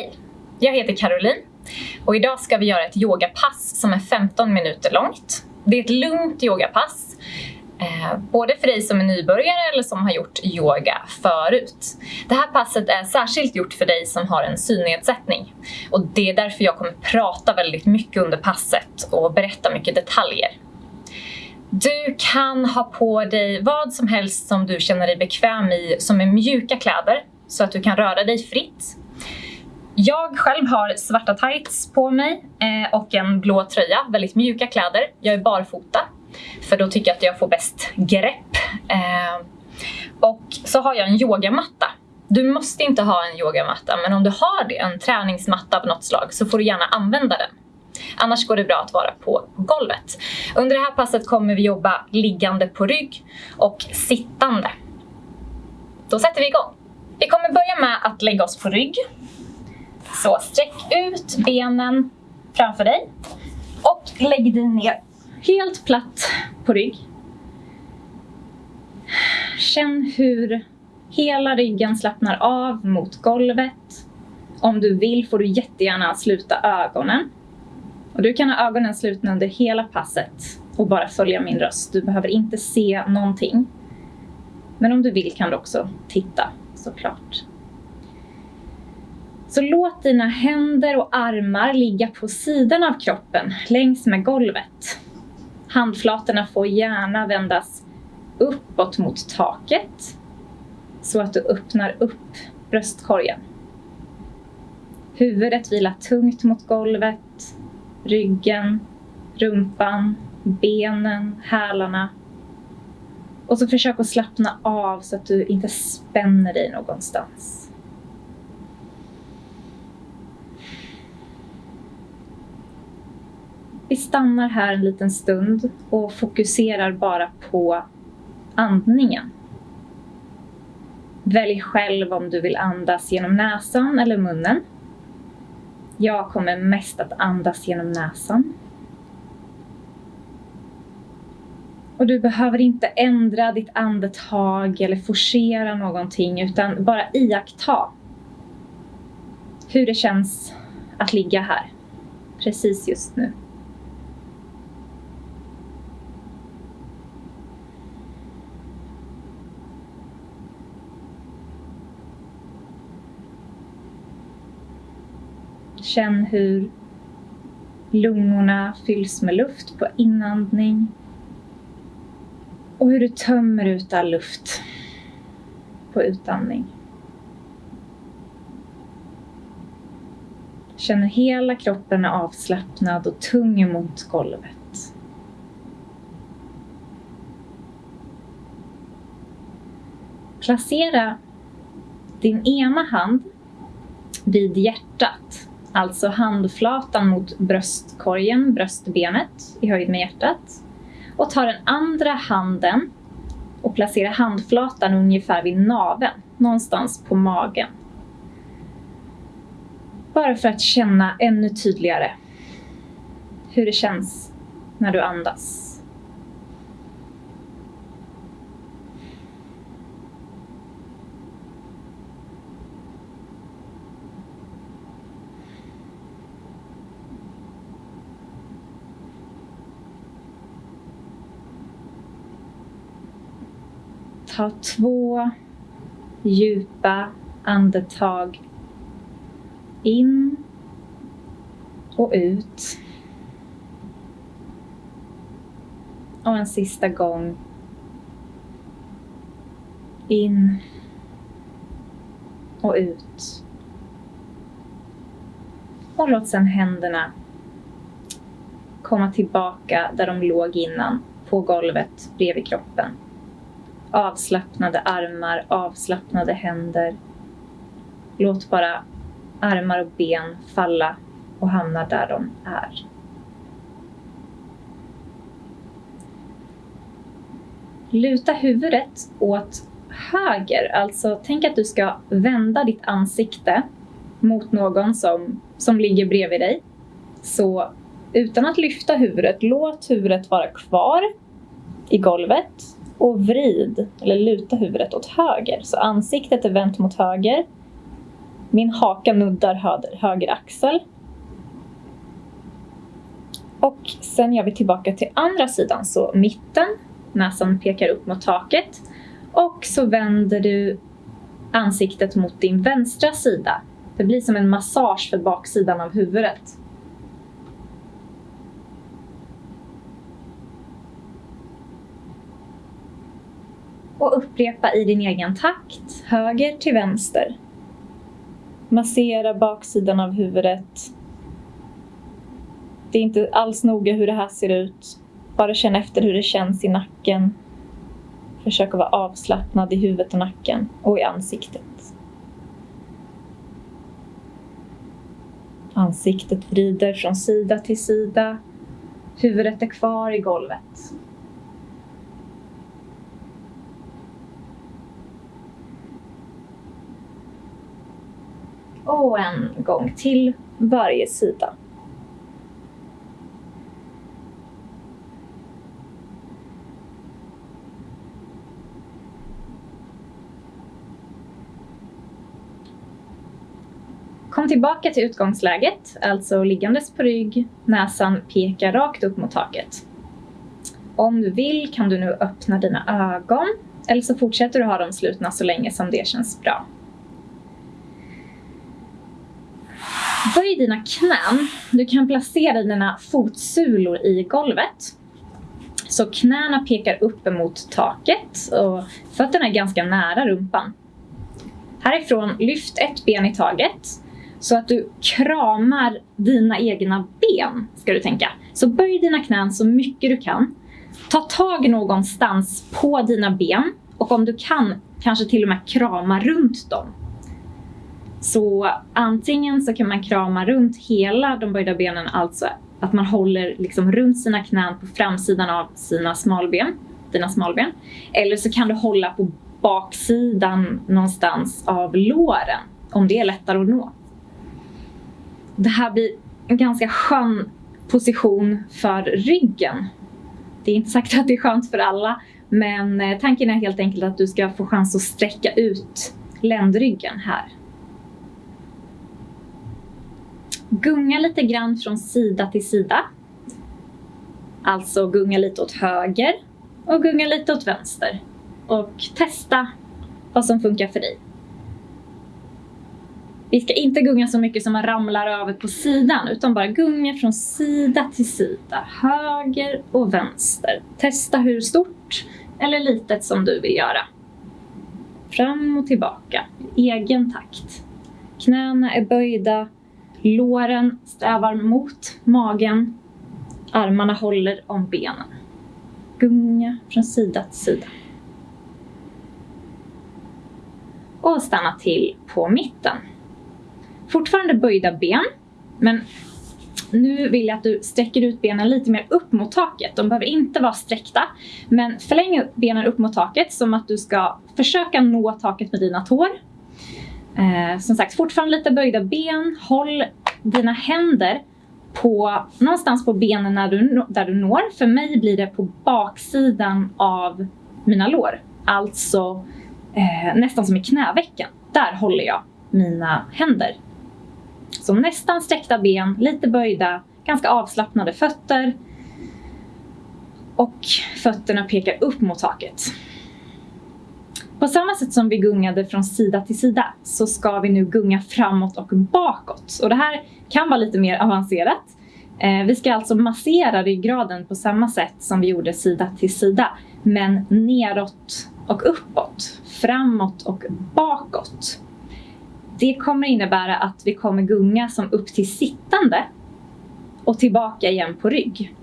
Hej! Jag heter Caroline och idag ska vi göra ett yogapass som är 15 minuter långt. Det är ett lugnt yogapass, eh, både för dig som är nybörjare eller som har gjort yoga förut. Det här passet är särskilt gjort för dig som har en synnedsättning och det är därför jag kommer prata väldigt mycket under passet och berätta mycket detaljer. Du kan ha på dig vad som helst som du känner dig bekväm i som är mjuka kläder så att du kan röra dig fritt. Jag själv har svarta tights på mig eh, och en blå tröja, väldigt mjuka kläder. Jag är barfota för då tycker jag att jag får bäst grepp. Eh, och så har jag en yogamatta. Du måste inte ha en yogamatta men om du har det, en träningsmatta av något slag, så får du gärna använda den. Annars går det bra att vara på golvet. Under det här passet kommer vi jobba liggande på rygg och sittande. Då sätter vi igång. Vi kommer börja med att lägga oss på rygg. Så sträck ut benen framför dig och lägg dig ner helt platt på rygg. Känn hur hela ryggen slappnar av mot golvet. Om du vill får du jättegärna sluta ögonen. Och du kan ha ögonen slutna under hela passet och bara följa min röst. Du behöver inte se någonting. Men om du vill kan du också titta såklart. Så låt dina händer och armar ligga på sidan av kroppen längs med golvet. Handflatorna får gärna vändas uppåt mot taket så att du öppnar upp bröstkorgen. Huvudet vilar tungt mot golvet, ryggen, rumpan, benen, hälarna. Och så försök att slappna av så att du inte spänner dig någonstans. Vi stannar här en liten stund och fokuserar bara på andningen. Välj själv om du vill andas genom näsan eller munnen. Jag kommer mest att andas genom näsan. Och du behöver inte ändra ditt andetag eller forcera någonting utan bara iaktta hur det känns att ligga här, precis just nu. Känn hur lungorna fylls med luft på inandning och hur du tömmer ut all luft på utandning. Känner hela kroppen är avslappnad och tung mot golvet. Placera din ena hand vid hjärtat Alltså handflatan mot bröstkorgen, bröstbenet i höjd med hjärtat. Och ta den andra handen och placera handflatan ungefär vid naveln, någonstans på magen. Bara för att känna ännu tydligare hur det känns när du andas. Ta två djupa andetag in och ut. Och en sista gång. In och ut. Och låt sedan händerna komma tillbaka där de låg innan, på golvet bredvid kroppen avslappnade armar, avslappnade händer. Låt bara armar och ben falla och hamna där de är. Luta huvudet åt höger, alltså tänk att du ska vända ditt ansikte mot någon som, som ligger bredvid dig. Så utan att lyfta huvudet, låt huvudet vara kvar i golvet och vrid eller luta huvudet åt höger. Så ansiktet är vänt mot höger. Min haka nuddar höger, höger axel. Och sen gör vi tillbaka till andra sidan, så mitten, näsan pekar upp mot taket. Och så vänder du ansiktet mot din vänstra sida. Det blir som en massage för baksidan av huvudet. Och upprepa i din egen takt, höger till vänster. Massera baksidan av huvudet. Det är inte alls noga hur det här ser ut. Bara känn efter hur det känns i nacken. Försök att vara avslappnad i huvudet och nacken och i ansiktet. Ansiktet vrider från sida till sida. Huvudet är kvar i golvet. Och en gång till varje sida. Kom tillbaka till utgångsläget, alltså liggandes på rygg, näsan pekar rakt upp mot taket. Om du vill kan du nu öppna dina ögon eller så fortsätter du ha dem slutna så länge som det känns bra. Böj dina knän. Du kan placera dina fotsulor i golvet. Så knäna pekar upp emot taket och fötterna är ganska nära rumpan. Härifrån, lyft ett ben i taget så att du kramar dina egna ben, ska du tänka. Så böj dina knän så mycket du kan. Ta tag någonstans på dina ben och om du kan, kanske till och med krama runt dem. Så antingen så kan man krama runt hela de böjda benen, alltså att man håller liksom runt sina knän på framsidan av sina smalben, dina smalben. Eller så kan du hålla på baksidan någonstans av låren, om det är lättare att nå. Det här blir en ganska skön position för ryggen. Det är inte sagt att det är skönt för alla, men eh, tanken är helt enkelt att du ska få chans att sträcka ut ländryggen här. Gunga lite grann från sida till sida. Alltså gunga lite åt höger och gunga lite åt vänster. Och testa vad som funkar för dig. Vi ska inte gunga så mycket som man ramlar över på sidan utan bara gunga från sida till sida, höger och vänster. Testa hur stort eller litet som du vill göra. Fram och tillbaka, i egen takt. Knäna är böjda, låren strävar mot magen, armarna håller om benen. Gunga från sida till sida. Och stanna till på mitten. Fortfarande böjda ben, men nu vill jag att du sträcker ut benen lite mer upp mot taket. De behöver inte vara sträckta, men förläng benen upp mot taket som att du ska försöka nå taket med dina tår. Eh, som sagt, fortfarande lite böjda ben. Håll dina händer på, någonstans på benen när du, där du når. För mig blir det på baksidan av mina lår. Alltså eh, nästan som i knävecken. Där håller jag mina händer. Så nästan sträckta ben, lite böjda, ganska avslappnade fötter. Och fötterna pekar upp mot taket. På samma sätt som vi gungade från sida till sida så ska vi nu gunga framåt och bakåt. Och det här kan vara lite mer avancerat. Eh, vi ska alltså massera ryggraden på samma sätt som vi gjorde sida till sida. Men neråt och uppåt, framåt och bakåt. Det kommer innebära att vi kommer gunga som upp till sittande och tillbaka igen på rygg.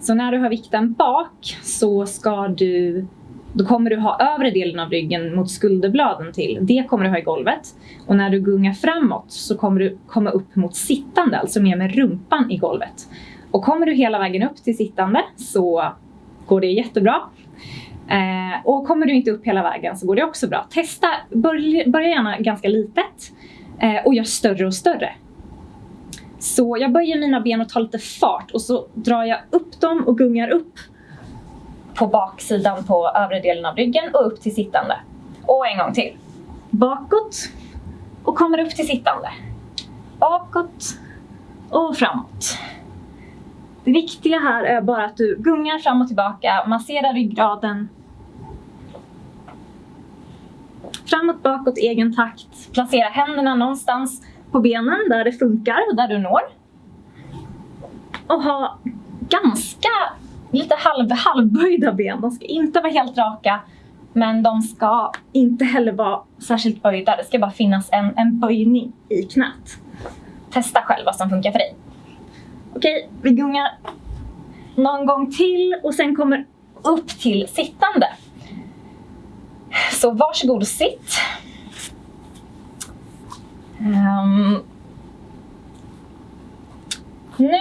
Så när du har vikten bak så ska du då kommer du ha övre delen av ryggen mot skulderbladen till. Det kommer du ha i golvet. Och när du gungar framåt så kommer du komma upp mot sittande, alltså mer med rumpan i golvet. Och kommer du hela vägen upp till sittande så går det jättebra. Eh, och kommer du inte upp hela vägen så går det också bra. Testa, börja, börja gärna ganska litet eh, och gör större och större. Så jag böjer mina ben och tar lite fart och så drar jag upp dem och gungar upp på baksidan på övre delen av ryggen och upp till sittande. Och en gång till. Bakåt och kommer upp till sittande. Bakåt och framåt. Det viktiga här är bara att du gungar fram och tillbaka, masserar ryggraden. Framåt, bakåt, egen takt. Placera händerna någonstans på benen där det funkar och där du når. Och ha ganska lite halv, halvböjda ben. De ska inte vara helt raka men de ska inte heller vara särskilt böjda. Det ska bara finnas en, en böjning i knät. Testa själv vad som funkar för dig. Okej, vi gungar någon gång till och sen kommer upp till sittande. Så varsågod och sitt. Um, nu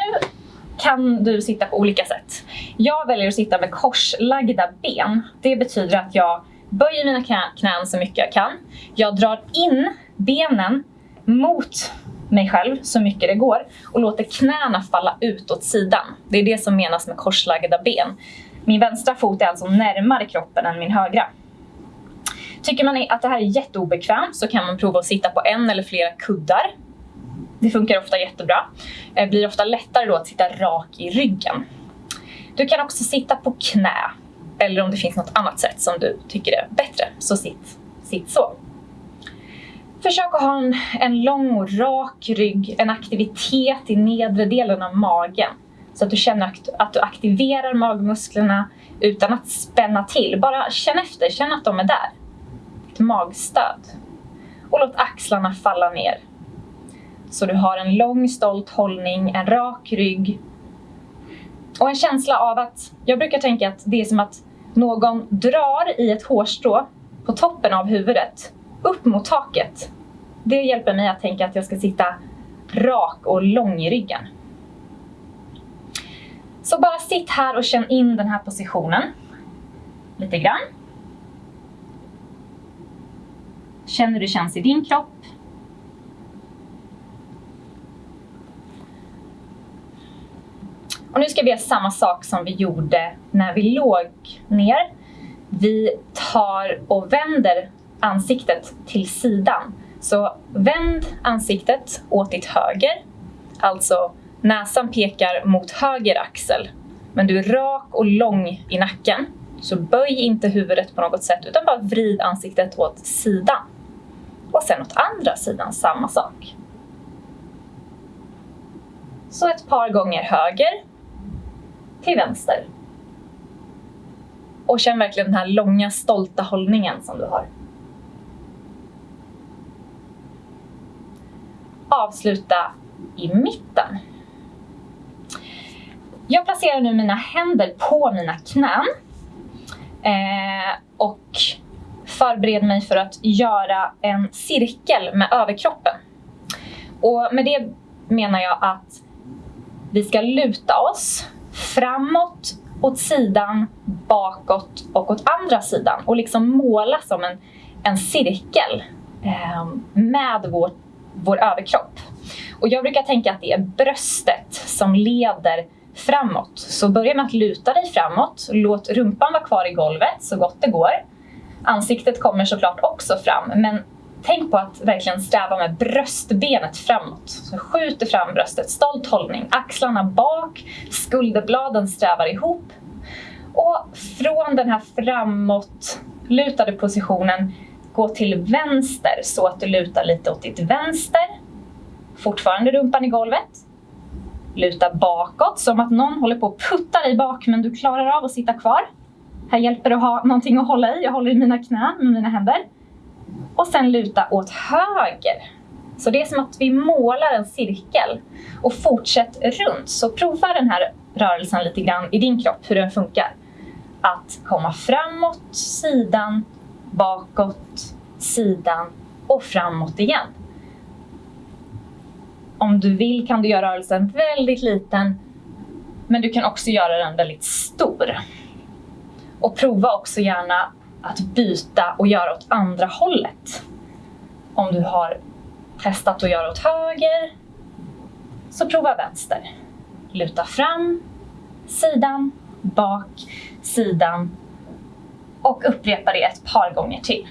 kan du sitta på olika sätt. Jag väljer att sitta med korslagda ben. Det betyder att jag böjer mina knän så mycket jag kan. Jag drar in benen mot mig själv så mycket det går och låter knäna falla ut åt sidan. Det är det som menas med korslagda ben. Min vänstra fot är alltså närmare kroppen än min högra. Tycker man att det här är jätteobekvämt så kan man prova att sitta på en eller flera kuddar. Det funkar ofta jättebra. Det blir ofta lättare då att sitta rak i ryggen. Du kan också sitta på knä eller om det finns något annat sätt som du tycker är bättre, så sitt, sitt så. Försök att ha en, en lång och rak rygg, en aktivitet i nedre delen av magen. Så att du känner att, att du aktiverar magmusklerna utan att spänna till. Bara känn efter, känn att de är där. Ett magstöd. Och låt axlarna falla ner. Så du har en lång stolt hållning, en rak rygg. Och en känsla av att, jag brukar tänka att det är som att någon drar i ett hårstrå på toppen av huvudet upp mot taket. Det hjälper mig att tänka att jag ska sitta rak och lång i ryggen. Så bara sitt här och känn in den här positionen lite grann. Känn hur det känns i din kropp. Och nu ska vi göra samma sak som vi gjorde när vi låg ner. Vi tar och vänder ansiktet till sidan. Så vänd ansiktet åt ditt höger. Alltså näsan pekar mot höger axel. Men du är rak och lång i nacken. Så böj inte huvudet på något sätt utan bara vrid ansiktet åt sidan. Och sen åt andra sidan samma sak. Så ett par gånger höger till vänster. Och känn verkligen den här långa stolta hållningen som du har. avsluta i mitten. Jag placerar nu mina händer på mina knän eh, och förbereder mig för att göra en cirkel med överkroppen. Och med det menar jag att vi ska luta oss framåt, åt sidan, bakåt och åt andra sidan och liksom måla som en, en cirkel eh, med vår, vår överkropp. Och jag brukar tänka att det är bröstet som leder framåt. Så börja med att luta dig framåt, låt rumpan vara kvar i golvet så gott det går. Ansiktet kommer såklart också fram, men tänk på att verkligen sträva med bröstbenet framåt. Så skjuter fram bröstet, stolt hållning, axlarna bak, skulderbladen strävar ihop. Och från den här framåt lutade positionen gå till vänster så att du lutar lite åt ditt vänster. Fortfarande rumpan i golvet. Luta bakåt som att någon håller på att putta dig bak men du klarar av att sitta kvar. Här hjälper det att ha någonting att hålla i. Jag håller i mina knän med mina händer. Och sen luta åt höger. Så det är som att vi målar en cirkel och fortsätt runt. Så prova den här rörelsen lite grann i din kropp, hur den funkar. Att komma framåt, sidan, bakåt, sidan och framåt igen. Om du vill kan du göra rörelsen väldigt liten men du kan också göra den väldigt stor. Och prova också gärna att byta och göra åt andra hållet. Om du har testat att göra åt höger, så prova vänster. Luta fram, sidan, bak, sidan och upprepa det ett par gånger till.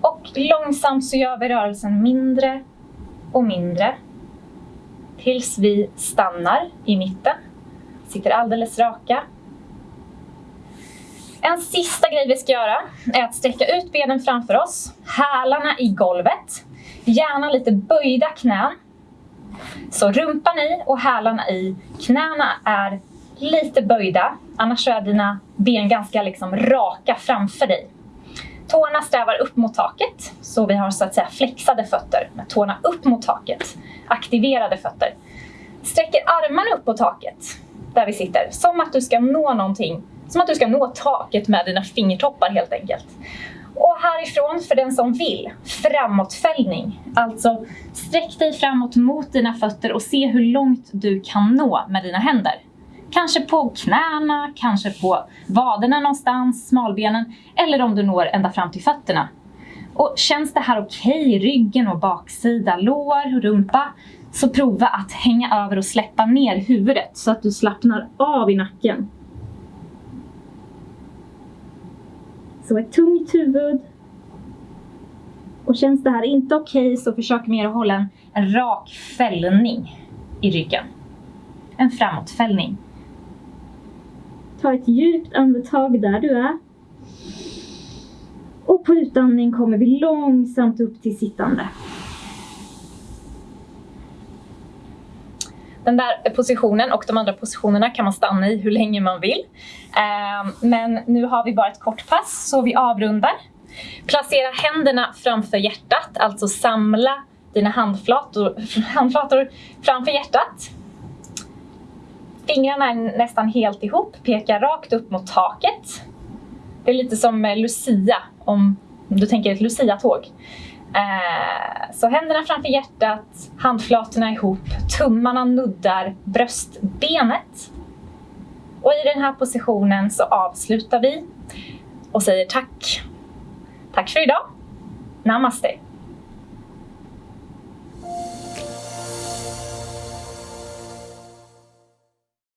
Och långsamt så gör vi rörelsen mindre och mindre tills vi stannar i mitten. Sitter alldeles raka. En sista grej vi ska göra är att sträcka ut benen framför oss, hälarna i golvet, gärna lite böjda knän. Så rumpan i och hälarna i. Knäna är lite böjda, annars är dina ben ganska liksom raka framför dig. Tårna strävar upp mot taket, så vi har så att säga flexade fötter med tårna upp mot taket. Aktiverade fötter. Sträcker armarna upp på taket där vi sitter, som att du ska nå någonting. Som att du ska nå taket med dina fingertoppar helt enkelt. Och härifrån, för den som vill, framåtfällning. Alltså sträck dig framåt mot dina fötter och se hur långt du kan nå med dina händer. Kanske på knäna, kanske på vaderna någonstans, smalbenen eller om du når ända fram till fötterna. Och känns det här okej okay, ryggen och baksida, lår och rumpa så prova att hänga över och släppa ner huvudet så att du slappnar av i nacken. Så ett tungt huvud. Och känns det här inte okej okay, så försök mer att hålla en, en rak fällning i ryggen. En framåtfällning. Ta ett djupt andetag där du är. Och på utandning kommer vi långsamt upp till sittande. Den där positionen och de andra positionerna kan man stanna i hur länge man vill. Ehm, men nu har vi bara ett kort pass så vi avrundar. Placera händerna framför hjärtat, alltså samla dina handflator, handflator framför hjärtat. Fingrarna är nästan helt ihop, pekar rakt upp mot taket. Det är lite som eh, Lucia, om du tänker ett Lucia-tåg. Eh, så händerna framför hjärtat, handflatorna ihop, tummarna nuddar bröstbenet. Och i den här positionen så avslutar vi och säger tack. Tack för idag. Namaste.